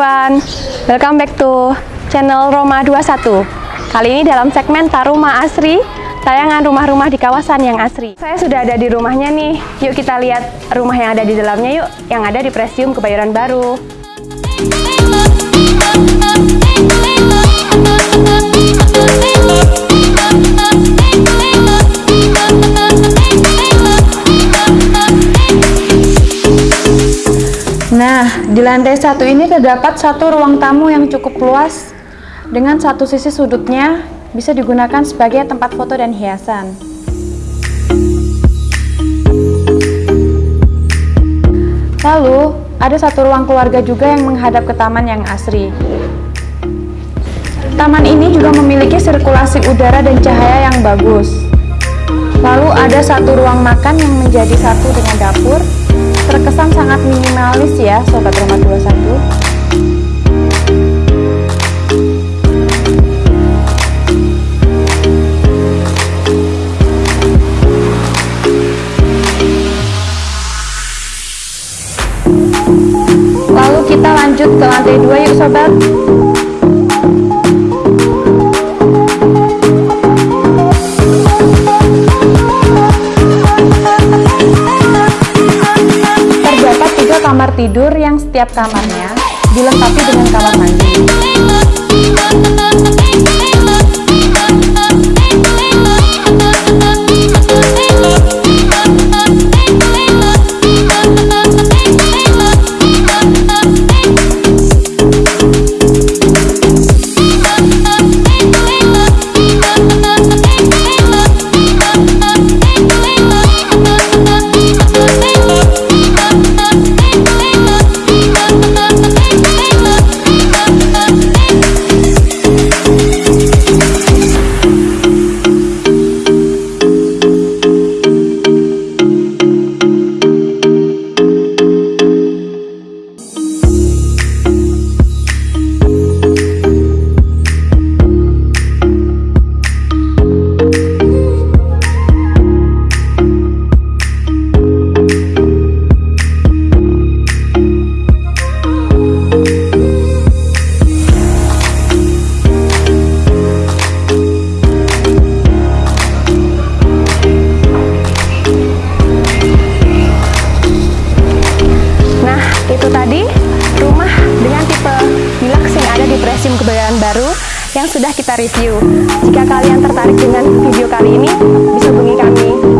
everyone, welcome back to channel Roma 21 Kali ini dalam segmen Taruma Asri, tayangan rumah-rumah di kawasan yang asri. Saya sudah ada di rumahnya nih, yuk kita lihat rumah yang ada di dalamnya yuk Yang ada di Presium Kebayoran Baru Nah, di lantai satu ini terdapat satu ruang tamu yang cukup luas dengan satu sisi sudutnya bisa digunakan sebagai tempat foto dan hiasan. Lalu, ada satu ruang keluarga juga yang menghadap ke taman yang asri. Taman ini juga memiliki sirkulasi udara dan cahaya yang bagus. Lalu ada satu ruang makan yang menjadi satu dengan dapur minimalis ya Sobat Rumah 21 Lalu kita lanjut ke lantai 2 yuk sobat kamar tidur yang setiap kamarnya dilengkapi dengan kamar mandi. yang sudah kita review. Jika kalian tertarik dengan video kali ini, bisa hubungi kami.